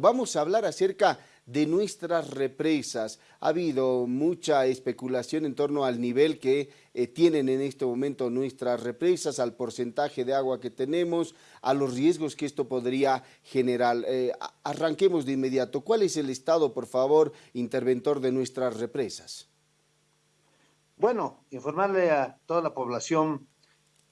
Vamos a hablar acerca de nuestras represas. Ha habido mucha especulación en torno al nivel que eh, tienen en este momento nuestras represas, al porcentaje de agua que tenemos, a los riesgos que esto podría generar. Eh, arranquemos de inmediato. ¿Cuál es el estado, por favor, interventor de nuestras represas? Bueno, informarle a toda la población,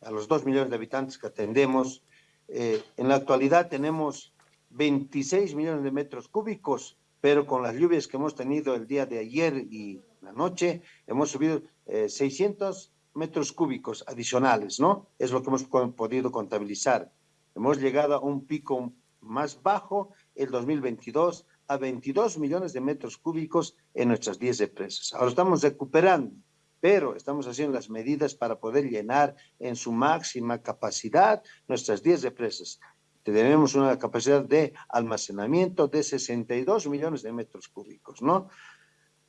a los dos millones de habitantes que atendemos, eh, en la actualidad tenemos 26 millones de metros cúbicos, pero con las lluvias que hemos tenido el día de ayer y la noche, hemos subido 600 eh, metros cúbicos adicionales, ¿no? Es lo que hemos podido contabilizar. Hemos llegado a un pico más bajo el 2022 a 22 millones de metros cúbicos en nuestras 10 represas. Ahora estamos recuperando, pero estamos haciendo las medidas para poder llenar en su máxima capacidad nuestras 10 represas tenemos una capacidad de almacenamiento de 62 millones de metros cúbicos, ¿no?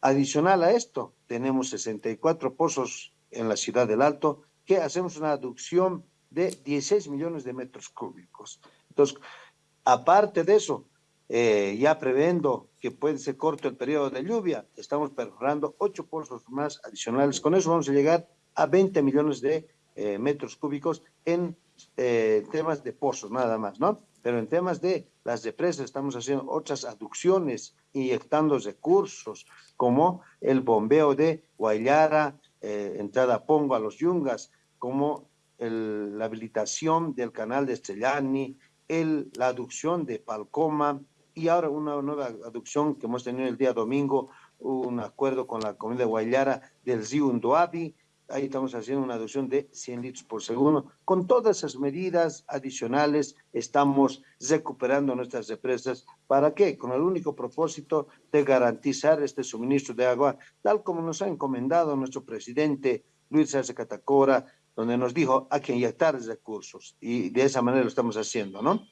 Adicional a esto, tenemos 64 pozos en la ciudad del Alto que hacemos una aducción de 16 millones de metros cúbicos. Entonces, aparte de eso, eh, ya previendo que puede ser corto el periodo de lluvia, estamos perforando 8 pozos más adicionales. Con eso vamos a llegar a 20 millones de eh, metros cúbicos en eh, temas de pozos nada más, ¿no? Pero en temas de las represas estamos haciendo otras aducciones, inyectando recursos, como el bombeo de Guayara, eh, entrada Pongo a los Yungas, como la habilitación del canal de Estellani, el, la aducción de Palcoma y ahora una nueva aducción que hemos tenido el día domingo, un acuerdo con la comunidad de Guayara del río ahí estamos haciendo una aducción de 100 litros por segundo. Con todas esas medidas adicionales estamos recuperando nuestras represas. ¿Para qué? Con el único propósito de garantizar este suministro de agua, tal como nos ha encomendado nuestro presidente Luis Arce Catacora, donde nos dijo hay que inyectar recursos y de esa manera lo estamos haciendo, ¿no?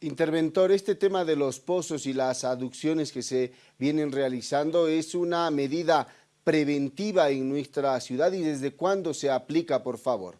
Interventor, este tema de los pozos y las aducciones que se vienen realizando es una medida preventiva en nuestra ciudad y desde cuándo se aplica, por favor?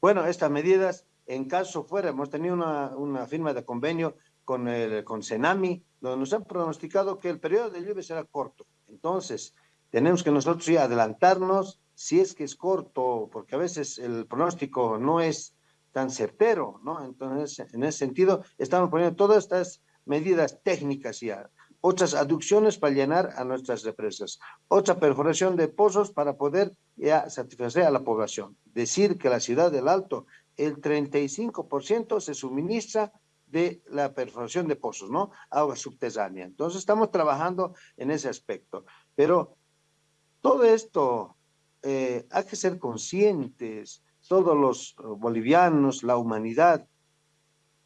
Bueno, estas medidas, en caso fuera, hemos tenido una, firma de convenio con, el, con Senami, donde nos han pronosticado que el periodo de lluvia será corto. Entonces, tenemos que nosotros ya adelantarnos si es que es corto, porque a veces el pronóstico no es tan certero, ¿no? Entonces, en ese sentido, estamos poniendo todas estas medidas técnicas ya otras aducciones para llenar a nuestras represas, otra perforación de pozos para poder ya satisfacer a la población. Decir que la ciudad del Alto, el 35% se suministra de la perforación de pozos, ¿no? Agua subterránea. Entonces estamos trabajando en ese aspecto. Pero todo esto eh, hay que ser conscientes, todos los bolivianos, la humanidad,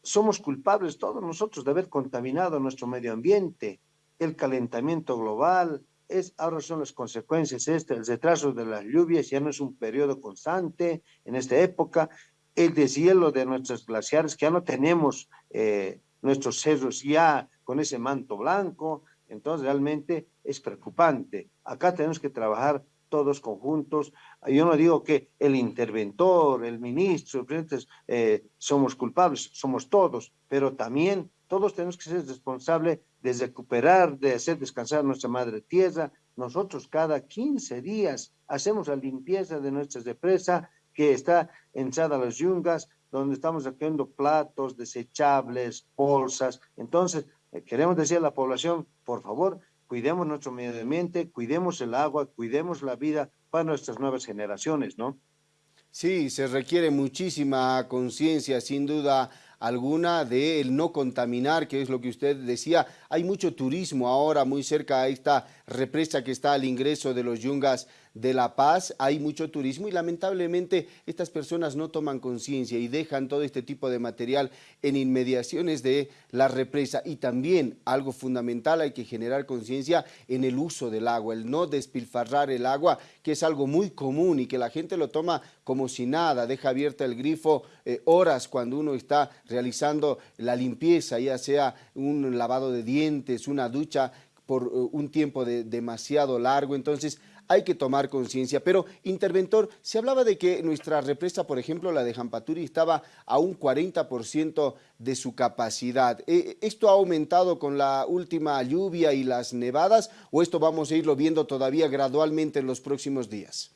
somos culpables todos nosotros de haber contaminado nuestro medio ambiente el calentamiento global, es, ahora son las consecuencias, este, el retraso de las lluvias ya no es un periodo constante en esta época, el deshielo de nuestros glaciares, que ya no tenemos eh, nuestros cerros ya con ese manto blanco, entonces realmente es preocupante. Acá tenemos que trabajar todos conjuntos. Yo no digo que el interventor, el ministro, eh, somos culpables, somos todos, pero también todos tenemos que ser responsables de recuperar, de hacer descansar nuestra madre tierra. Nosotros cada 15 días hacemos la limpieza de nuestra represa que está entrada a las yungas, donde estamos recogiendo platos desechables, bolsas. Entonces, eh, queremos decir a la población, por favor, cuidemos nuestro medio ambiente, cuidemos el agua, cuidemos la vida para nuestras nuevas generaciones, ¿no? Sí, se requiere muchísima conciencia, sin duda alguna de el no contaminar, que es lo que usted decía. Hay mucho turismo ahora muy cerca a esta represa que está al ingreso de los yungas de La Paz, hay mucho turismo y lamentablemente estas personas no toman conciencia y dejan todo este tipo de material en inmediaciones de la represa. Y también algo fundamental hay que generar conciencia en el uso del agua, el no despilfarrar el agua que es algo muy común y que la gente lo toma como si nada, deja abierta el grifo eh, horas cuando uno está realizando la limpieza, ya sea un lavado de dientes, una ducha por eh, un tiempo de, demasiado largo, entonces hay que tomar conciencia. Pero, interventor, se hablaba de que nuestra represa, por ejemplo, la de Jampaturi, estaba a un 40% de su capacidad. Eh, ¿Esto ha aumentado con la última lluvia y las nevadas o esto vamos a irlo viendo todavía gradualmente en los próximos días?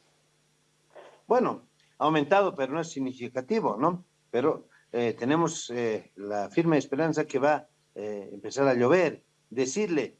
Bueno, ha aumentado, pero no es significativo, ¿no? Pero eh, tenemos la firme esperanza que va a empezar a llover. Decirle,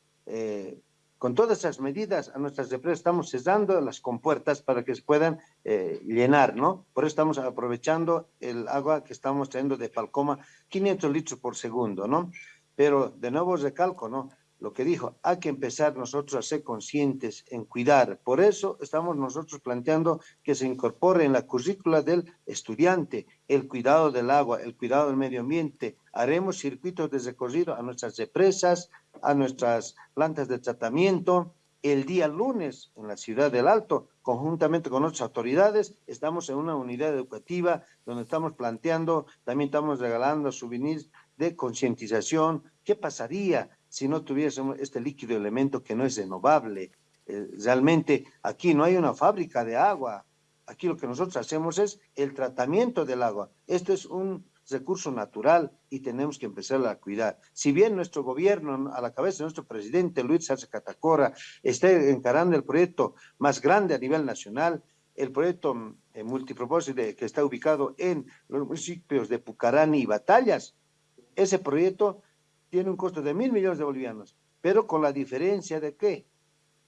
con todas esas medidas a nuestras empresas estamos cesando las compuertas para que se puedan eh, llenar, ¿no? Por eso estamos aprovechando el agua que estamos trayendo de Falcoma, 500 litros por segundo, ¿no? Pero de nuevo recalco, ¿no? Lo que dijo, hay que empezar nosotros a ser conscientes en cuidar. Por eso estamos nosotros planteando que se incorpore en la currícula del estudiante el cuidado del agua, el cuidado del medio ambiente. Haremos circuitos de recorrido a nuestras represas, a nuestras plantas de tratamiento. El día lunes en la ciudad del Alto, conjuntamente con otras autoridades, estamos en una unidad educativa donde estamos planteando, también estamos regalando souvenirs de concientización. ¿Qué pasaría si no tuviésemos este líquido elemento que no es renovable. Eh, realmente aquí no hay una fábrica de agua. Aquí lo que nosotros hacemos es el tratamiento del agua. Esto es un recurso natural y tenemos que empezar a cuidar. Si bien nuestro gobierno, a la cabeza de nuestro presidente Luis Arce Catacora, está encarando el proyecto más grande a nivel nacional, el proyecto eh, multipropósito que está ubicado en los municipios de Pucarani y Batallas, ese proyecto tiene un costo de mil millones de bolivianos, pero con la diferencia de que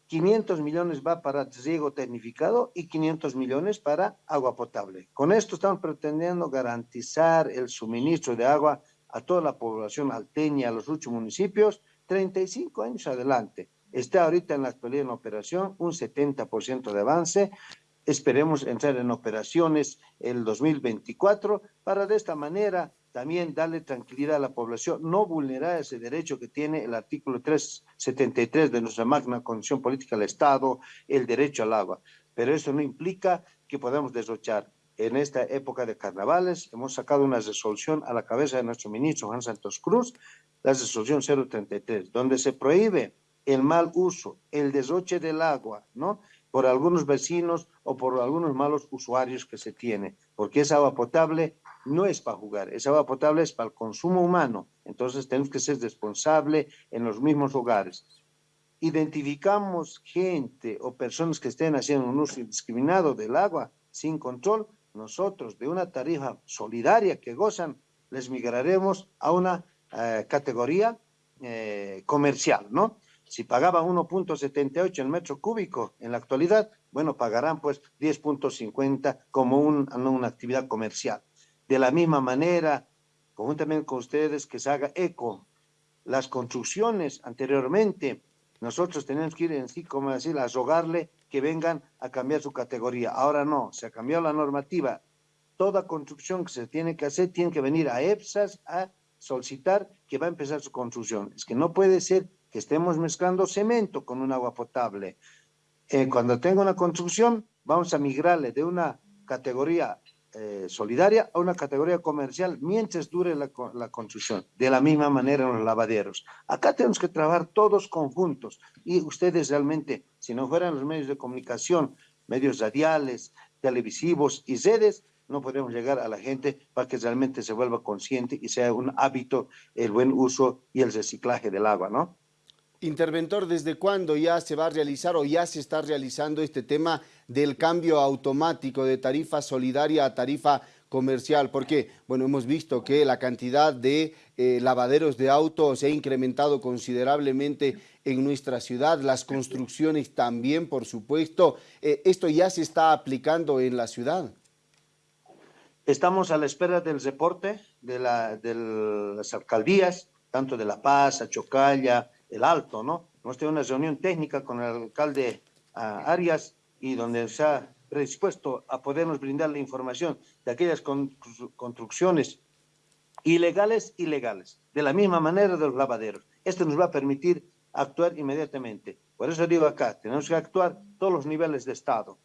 500 millones va para riego tecnificado y 500 millones para agua potable. Con esto estamos pretendiendo garantizar el suministro de agua a toda la población alteña, a los ocho municipios, 35 años adelante. Está ahorita en la actualidad en operación un 70% de avance. Esperemos entrar en operaciones el 2024 para de esta manera también darle tranquilidad a la población, no vulnerar ese derecho que tiene el artículo 373 de nuestra magna condición política del Estado, el derecho al agua. Pero eso no implica que podamos derrochar. En esta época de carnavales hemos sacado una resolución a la cabeza de nuestro ministro Juan Santos Cruz, la resolución 033, donde se prohíbe el mal uso, el derroche del agua, ¿no? Por algunos vecinos o por algunos malos usuarios que se tiene, porque es agua potable no es para jugar, esa agua potable es para el consumo humano, entonces tenemos que ser responsables en los mismos hogares. Identificamos gente o personas que estén haciendo un uso indiscriminado del agua sin control, nosotros de una tarifa solidaria que gozan, les migraremos a una eh, categoría eh, comercial, ¿no? Si pagaban 1.78 el metro cúbico en la actualidad, bueno, pagarán pues 10.50 como una actividad comercial. De la misma manera, conjuntamente con ustedes, que se haga eco. Las construcciones anteriormente, nosotros tenemos que ir en sí, como decir, a rogarle que vengan a cambiar su categoría. Ahora no, se ha cambiado la normativa. Toda construcción que se tiene que hacer tiene que venir a EPSAS a solicitar que va a empezar su construcción. Es que no puede ser que estemos mezclando cemento con un agua potable. Eh, cuando tenga una construcción, vamos a migrarle de una categoría eh, solidaria a una categoría comercial mientras dure la, la, construcción. De la misma manera en los lavaderos. Acá tenemos que trabajar todos conjuntos y ustedes realmente, si no fueran los medios de comunicación, medios radiales, televisivos y redes, no podemos llegar a la gente para que realmente se vuelva consciente y sea un hábito el buen uso y el reciclaje del agua, ¿no? Interventor, ¿desde cuándo ya se va a realizar o ya se está realizando este tema del cambio automático de tarifa solidaria a tarifa comercial? Porque, bueno, hemos visto que la cantidad de eh, lavaderos de autos se ha incrementado considerablemente en nuestra ciudad, las construcciones también, por supuesto. Eh, ¿Esto ya se está aplicando en la ciudad? Estamos a la espera del reporte de, la, de las alcaldías, tanto de La Paz, Achocalla, el Alto, ¿no? Hemos tenido una reunión técnica con el alcalde uh, Arias y donde se ha predispuesto a podernos brindar la información de aquellas construcciones ilegales, ilegales, de la misma manera de los lavaderos. Esto nos va a permitir actuar inmediatamente. Por eso digo acá, tenemos que actuar todos los niveles de Estado,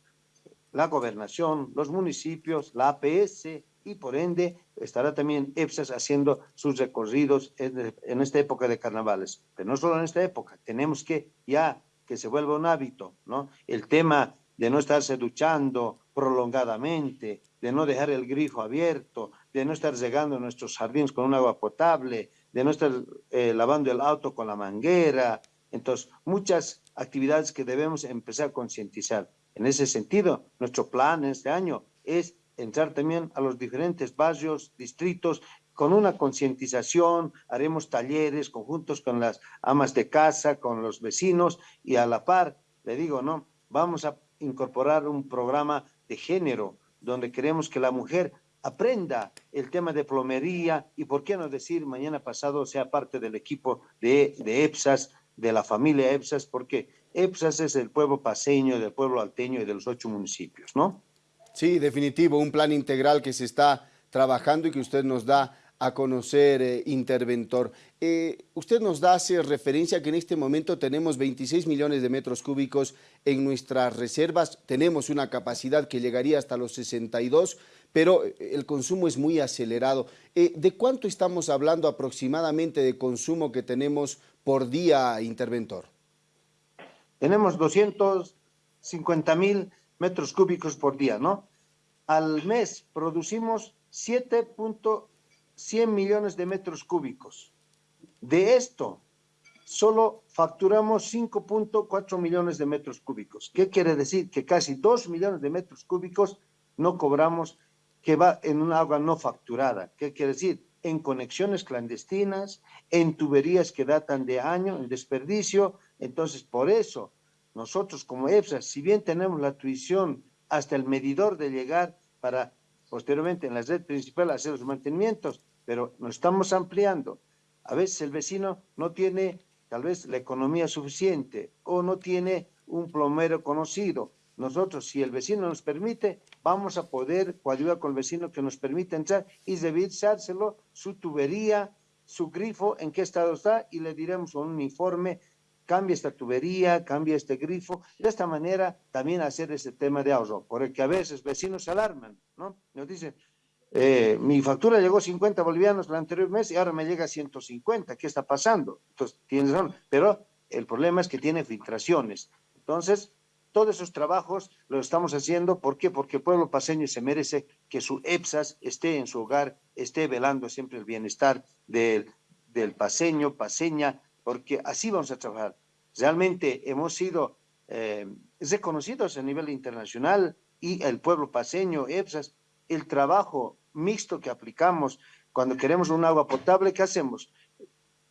la gobernación, los municipios, la APS, y por ende estará también EPSAS haciendo sus recorridos en, esta época de carnavales. Pero no solo en esta época, tenemos que ya que se vuelva un hábito, ¿no? El tema de no estarse duchando prolongadamente, de no dejar el grifo abierto, de no estar regando nuestros jardines con un agua potable, de no estar eh, lavando el auto con la manguera. Entonces, muchas actividades que debemos empezar a concientizar. En ese sentido, nuestro plan este año es entrar también a los diferentes barrios, distritos, con una concientización, haremos talleres conjuntos con las amas de casa, con los vecinos y a la par, le digo, ¿no? Vamos a incorporar un programa de género donde queremos que la mujer aprenda el tema de plomería y, por qué no decir, mañana pasado sea parte del equipo de, de EPSAS, de la familia EPSAS, porque EPSAS es el pueblo paseño, del pueblo alteño y de los ocho municipios, ¿no? Sí, definitivo, un plan integral que se está trabajando y que usted nos da a conocer, eh, interventor. Eh, usted nos da hace referencia que en este momento tenemos 26 millones de metros cúbicos en nuestras reservas, tenemos una capacidad que llegaría hasta los 62, pero eh, el consumo es muy acelerado. ¿De cuánto estamos hablando aproximadamente de consumo que tenemos por día, interventor? Tenemos 250 mil metros cúbicos por día, ¿no? Al mes producimos 7.100 millones de metros cúbicos. De esto, solo facturamos 5.4 millones de metros cúbicos. ¿Qué quiere decir? Que casi 2 millones de metros cúbicos no cobramos que va en un agua no facturada. ¿Qué quiere decir? En conexiones clandestinas, en tuberías que datan de año, en desperdicio. Entonces, por eso nosotros como EFSA, si bien tenemos la tuición hasta el medidor de llegar para posteriormente en la red principal hacer los mantenimientos, pero nos estamos ampliando. A veces el vecino no tiene tal vez la economía suficiente o no tiene un plomero conocido. Nosotros, si el vecino nos permite, vamos a poder coadyuvar con el vecino que nos permite entrar y revisárselo, su tubería, su grifo, en qué estado está, y le diremos un informe cambia esta tubería, cambia este grifo, de esta manera también hacer ese tema de ahorro, porque a veces vecinos se alarman, ¿no? Nos dicen, eh, mi factura llegó 50 bolivianos el anterior mes y ahora me llega 150, ¿qué está pasando? Entonces, tienes razón, pero el problema es que tiene filtraciones. Entonces, todos esos trabajos los estamos haciendo, ¿por qué? Porque el pueblo paseño se merece que su EPSAS esté en su hogar, esté velando siempre el bienestar del, del paseño, paseña, porque así vamos a trabajar. Realmente hemos sido eh, reconocidos a nivel internacional y el pueblo paseño, EPSAS, el trabajo mixto que aplicamos cuando queremos un agua potable, ¿qué hacemos?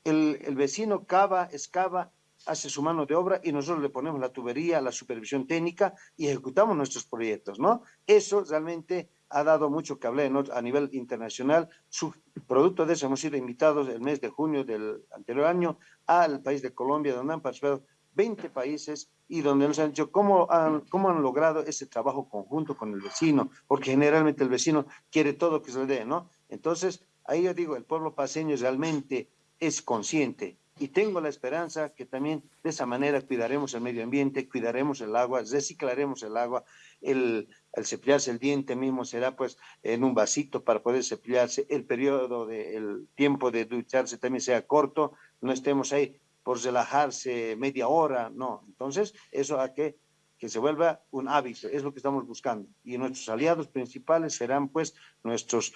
El, el vecino cava, excava, hace su mano de obra y nosotros le ponemos la tubería, la supervisión técnica y ejecutamos nuestros proyectos, ¿no? Eso realmente ha dado mucho que hablar a nivel internacional. Su producto de eso hemos sido invitados el mes de junio del anterior año al país de Colombia, donde han participado 20 países y donde nos han dicho cómo han, cómo han logrado ese trabajo conjunto con el vecino, porque generalmente el vecino quiere todo que se le dé, ¿no? Entonces, ahí yo digo, el pueblo paseño realmente es consciente y tengo la esperanza que también de esa manera cuidaremos el medio ambiente, cuidaremos el agua, reciclaremos el agua, el, el cepillarse el diente mismo será pues en un vasito para poder cepillarse, el periodo, de, el tiempo de ducharse también sea corto, no estemos ahí por relajarse media hora, no. Entonces, eso a que, que se vuelva un hábito, es lo que estamos buscando. Y nuestros aliados principales serán pues nuestros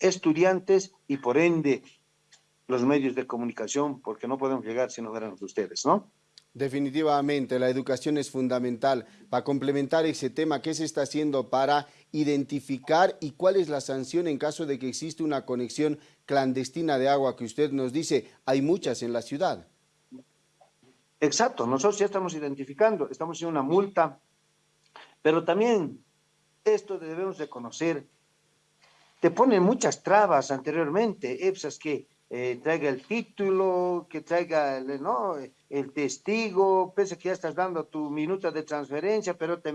estudiantes y por ende los medios de comunicación, porque no podemos llegar si no fueran ustedes, ¿no? Definitivamente, la educación es fundamental. Para complementar ese tema, ¿qué se está haciendo para identificar y cuál es la sanción en caso de que existe una conexión clandestina de agua que usted nos dice? Hay muchas en la ciudad. Exacto, nosotros ya estamos identificando, estamos haciendo una multa, pero también esto debemos de conocer. Te ponen muchas trabas anteriormente, EPSAS que eh, traiga el título, que traiga el, ¿no? El testigo, pese que ya estás dando tu minuta de transferencia, pero te,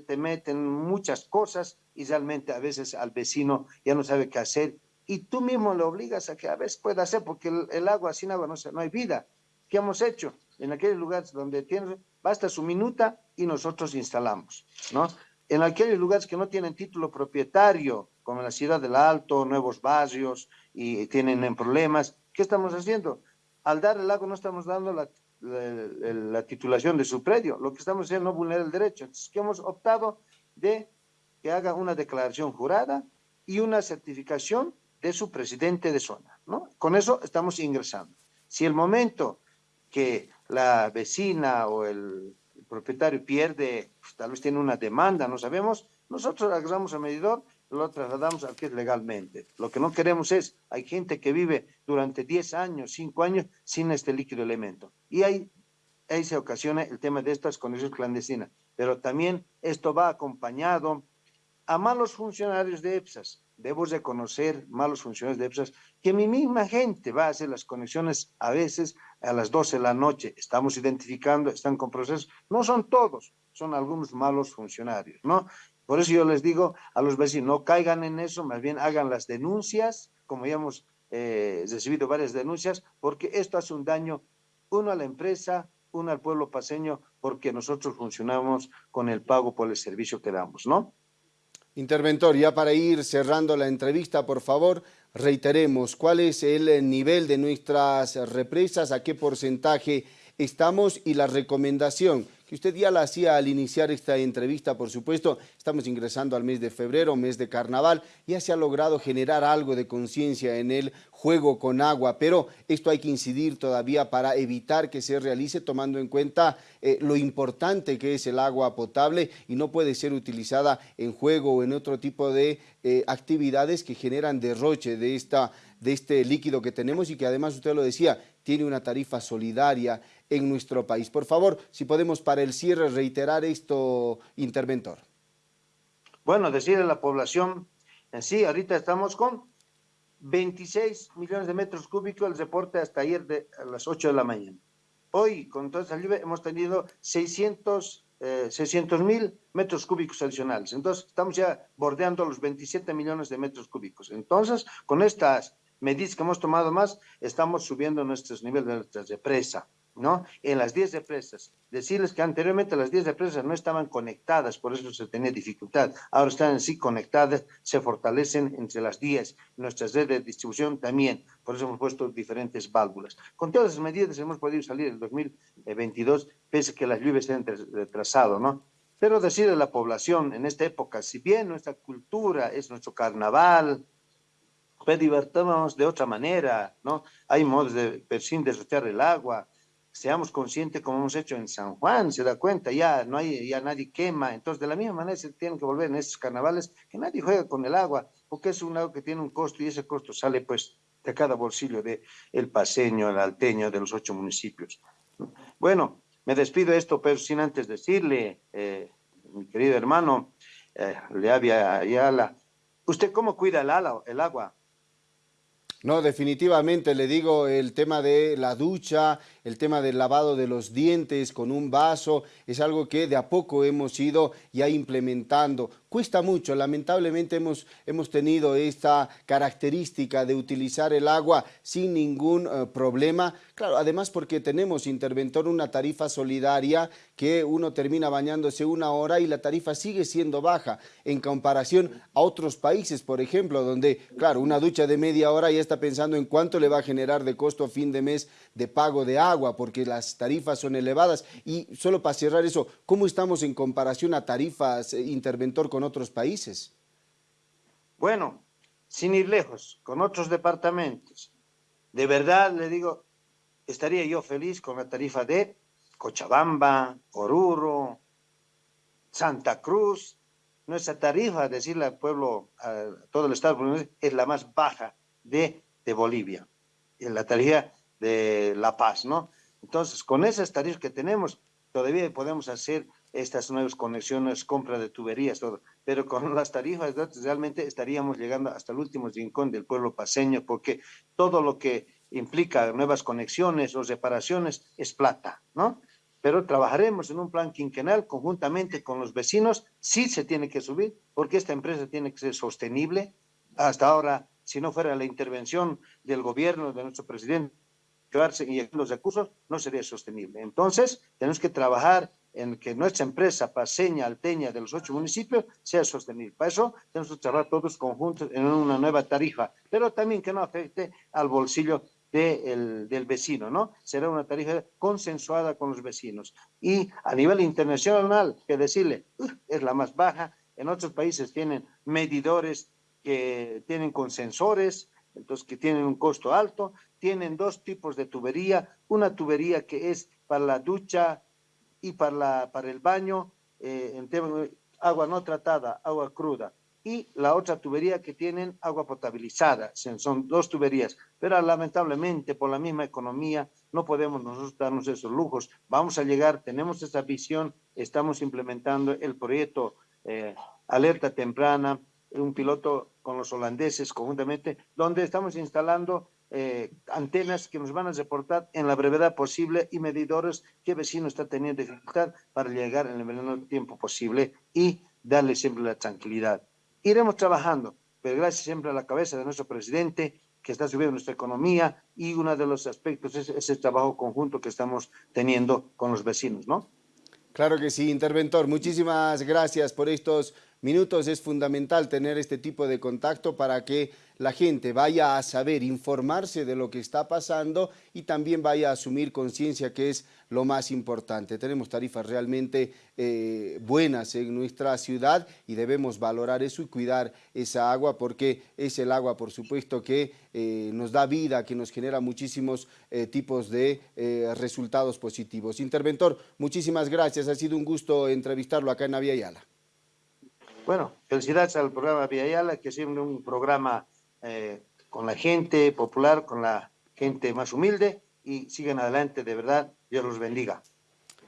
te meten muchas cosas y realmente a veces al vecino ya no sabe qué hacer y tú mismo le obligas a que a veces pueda hacer porque el, agua sin agua no, no hay vida. ¿Qué hemos hecho? En aquellos lugares donde tiene, basta su minuta y nosotros instalamos, ¿no? En aquellos lugares que no tienen título propietario, como en la ciudad del Alto, nuevos barrios, y tienen problemas. ¿Qué estamos haciendo? Al dar el agua no estamos dando la, la, titulación de su predio. Lo que estamos haciendo no vulnera el derecho. Entonces, que hemos optado de que haga una declaración jurada y una certificación de su presidente de zona, ¿no? Con eso estamos ingresando. Si el momento que la vecina o el, propietario pierde, pues, tal vez tiene una demanda, no sabemos, nosotros agarramos al medidor, lo trasladamos al legalmente. Lo que no queremos es, hay gente que vive durante 10 años, 5 años sin este líquido elemento. Y ahí, ahí se ocasiona el tema de estas conexiones clandestinas. Pero también esto va acompañado a malos funcionarios de EPSAS. Debo reconocer, malos funcionarios de EPSAS, que mi misma gente va a hacer las conexiones a veces a las 12 de la noche. Estamos identificando, están con procesos. No son todos, son algunos malos funcionarios, ¿no? Por eso yo les digo a los vecinos, no caigan en eso, más bien hagan las denuncias, como ya hemos eh, recibido varias denuncias, porque esto hace un daño, uno a la empresa, uno al pueblo paseño, porque nosotros funcionamos con el pago por el servicio que damos, ¿no? Interventor, ya para ir cerrando la entrevista, por favor, reiteremos cuál es el nivel de nuestras represas, a qué porcentaje estamos y la recomendación que usted ya la hacía al iniciar esta entrevista, por supuesto, estamos ingresando al mes de febrero, mes de carnaval, ya se ha logrado generar algo de conciencia en el juego con agua, pero esto hay que incidir todavía para evitar que se realice tomando en cuenta eh, lo importante que es el agua potable y no puede ser utilizada en juego o en otro tipo de eh, actividades que generan derroche de, esta, de este líquido que tenemos y que además usted lo decía, tiene una tarifa solidaria en nuestro país. Por favor, si podemos para el cierre reiterar esto, interventor. Bueno, decir a la población en sí, ahorita estamos con 26 millones de metros cúbicos, el reporte hasta ayer de a las 8 de la mañana. Hoy, con toda esta lluvia, hemos tenido 600 eh, mil metros cúbicos adicionales. Entonces, estamos ya bordeando los 27 millones de metros cúbicos. Entonces, con estas medidas que hemos tomado más, estamos subiendo nuestros niveles de presa. ¿no? En las 10 represas. Decirles que anteriormente las 10 represas no estaban conectadas, por eso se tenía dificultad. Ahora están sí conectadas, se fortalecen entre las 10. Nuestras redes de distribución también, por eso hemos puesto diferentes válvulas. Con todas las medidas hemos podido salir en 2022, pese a que las lluvias se han retrasado, ¿no? Pero decirle a la población en esta época, si bien nuestra cultura es nuestro carnaval, divertámonos de otra manera, ¿no? Hay modos de, sin derrochar el agua, seamos conscientes como hemos hecho en San Juan, se da cuenta, ya no hay, ya nadie quema, entonces de la misma manera se tienen que volver en estos carnavales, que nadie juega con el agua, porque es un agua que tiene un costo y ese costo sale pues de cada bolsillo de paseño, el alteño, de los ocho municipios. Bueno, me despido de esto, pero sin antes decirle, eh, mi querido hermano, eh, le había la ¿usted cómo cuida el, el agua? No, definitivamente le digo el tema de la ducha, el tema del lavado de los dientes con un vaso, es algo que de a poco hemos ido ya implementando. Cuesta mucho, lamentablemente hemos, hemos tenido esta característica de utilizar el agua sin ningún eh, problema. Claro, además porque tenemos interventor una tarifa solidaria que uno termina bañándose una hora y la tarifa sigue siendo baja en comparación a otros países, por ejemplo, donde, claro, una ducha de media hora ya está pensando en cuánto le va a generar de costo a fin de mes de pago de agua, porque las tarifas son elevadas. Y solo para cerrar eso, ¿cómo estamos en comparación a tarifas eh, interventor con otros países? Bueno, sin ir lejos, con otros departamentos. De verdad, le digo, estaría yo feliz con la tarifa de Cochabamba, Oruro, Santa Cruz. Nuestra tarifa, decirle al pueblo, a todo el Estado, es la más baja de de Bolivia, la tarifa de La Paz, ¿no? Entonces, con esas tarifas que tenemos, todavía podemos hacer estas nuevas conexiones, compra de tuberías, todo. Pero con las tarifas realmente estaríamos llegando hasta el último rincón del pueblo paseño, porque todo lo que implica nuevas conexiones o reparaciones es plata, ¿no? Pero trabajaremos en un plan quinquenal conjuntamente con los vecinos, sí se tiene que subir, porque esta empresa tiene que ser sostenible. Hasta ahora si no fuera la intervención del gobierno, de nuestro presidente, y los recursos, no sería sostenible. Entonces, tenemos que trabajar en que nuestra empresa paseña, alteña de los ocho municipios sea sostenible. Para eso tenemos que trabajar todos conjuntos en una nueva tarifa, pero también que no afecte al bolsillo del vecino, ¿no? Será una tarifa consensuada con los vecinos. Y a nivel internacional, que decirle, es la más baja, en otros países tienen medidores que tienen consensores, entonces que tienen un costo alto, tienen dos tipos de tubería, una tubería que es para la ducha y para, la, para el baño, eh, en tema, agua no tratada, agua cruda, y la otra tubería que tienen agua potabilizada, son dos tuberías, pero lamentablemente por la misma economía no podemos nosotros darnos esos lujos. Vamos a llegar, tenemos esa visión, estamos implementando el proyecto eh, Alerta Temprana, un piloto con los holandeses conjuntamente, donde estamos instalando eh, antenas que nos van a reportar en la brevedad posible y medidores qué vecino está teniendo dificultad para llegar en el menor tiempo posible y darle siempre la tranquilidad. Iremos trabajando, pero gracias siempre a la cabeza de nuestro presidente que está subiendo nuestra economía y uno de los aspectos es ese trabajo conjunto que estamos teniendo con los vecinos, ¿no? Claro que sí, interventor. Muchísimas gracias por estos minutos. Es fundamental tener este tipo de contacto para que la gente vaya a saber, informarse de lo que está pasando y también vaya a asumir conciencia que es lo más importante. Tenemos tarifas realmente eh, buenas en nuestra ciudad y debemos valorar eso y cuidar esa agua porque es el agua, por supuesto, que eh, nos da vida, que nos genera muchísimos eh, tipos de resultados positivos. Interventor, muchísimas gracias. Ha sido un gusto entrevistarlo acá en Aviala. Bueno, felicidades al programa Yala, que siempre un programa eh, con la gente popular, con la gente más humilde, y sigan adelante, de verdad, Dios los bendiga.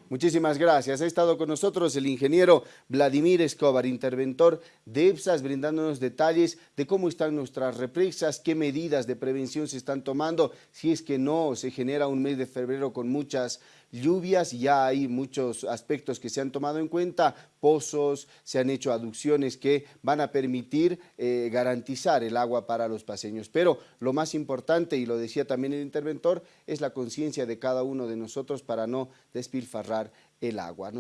Muchísimas gracias. Ha estado con nosotros el ingeniero Vladimir Escobar, interventor de EPSAS, brindándonos detalles de cómo están nuestras represas, qué medidas de prevención se están tomando, si es que no se genera un mes de febrero con muchas lluvias, ya hay muchos aspectos que se han tomado en cuenta, pozos, se han hecho aducciones que van a permitir eh, garantizar el agua para los paseños. Pero lo más importante, y lo decía también el interventor, es la conciencia de cada uno de nosotros para no despilfarrar el agua.